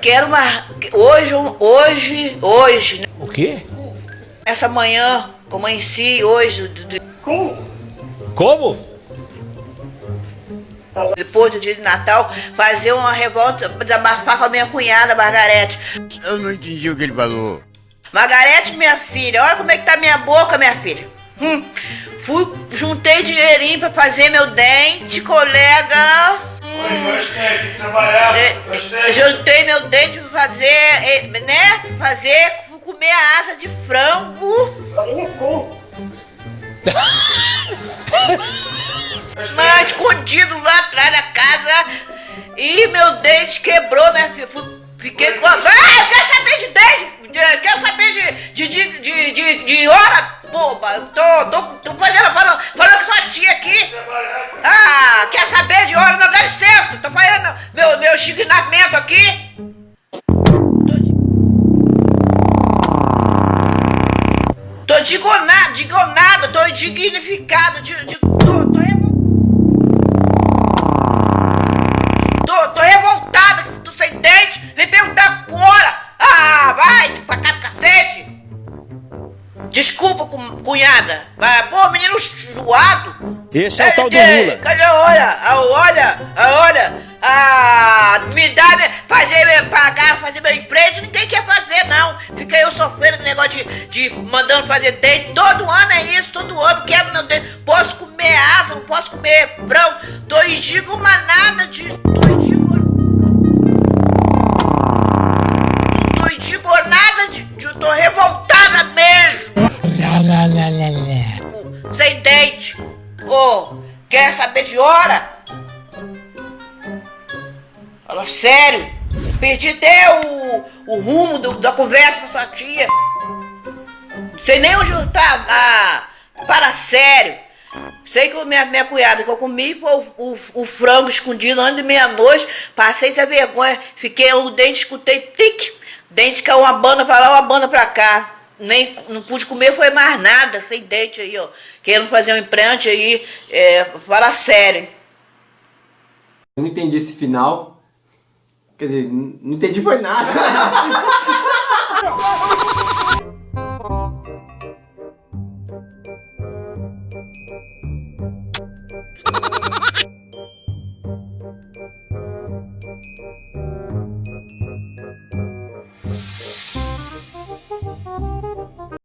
Quero uma. Hoje, hoje, hoje. né? O quê? Essa manhã, como em si, hoje, do- do- Como? depois do dia de Natal, fazer uma revolta, desabafar com a minha cunhada, Margarete. Eu não entendi o que ele falou. Margarete, minha filha, olha como é que tá minha boca, minha filha. Hum, fui, juntei dinheirinho pra fazer meu dente, colega. Oi, gostei, tem que trabalhar, Gostei. juntei meu dente pra fazer, é, né? Fazer, comer a asa de frango. Mas escondido lá atrás da casa. E meu dente quebrou, minha filha. Fui- Fiquei com a. Ah, eu quero saber de dente! de- Quero saber de, de, de, de, de, de hora, boba! Eu tô, tô, Tô digonado, digonado, tô indignificado, de, de, tô, tô revol- Tô, tô revoltada, tô sem dente, vem perguntar agora! Ah, vai, pra cá do cacete! Desculpa, cu- cunhada, mas, pô, menino zoado! Esse é o tal do Cadê? Lula. Cadê a hora? A hora? A hora? Ah, me dá, fazer, pagar, fazer mandando fazer dente. Todo ano é isso, todo ano quebra meu dente. Posso comer asa, não posso comer frango. Tô indignada de. Tô indignada. Tô indignada de, de. Tô revoltada mesmo. Sem dente. Ô, quer saber de hora? Fala sério. Perdi até o, o rumo do- da conversa com sua tia. Não sei nem onde eu tava. Ah, para sério. Sei que a minha, minha cunhada que eu comi foi o, o, o frango escondido antes de meia-noite. Passei essa vergonha. Fiquei o dente, escutei tic. Dente caiu uma banda pra lá, uma banda pra cá. Nem, não pude comer, foi mais nada, sem dente aí, ó. Querendo fazer um implante aí. É, fala sério. Eu não entendi esse final. Quer dizer, não entendi foi nada.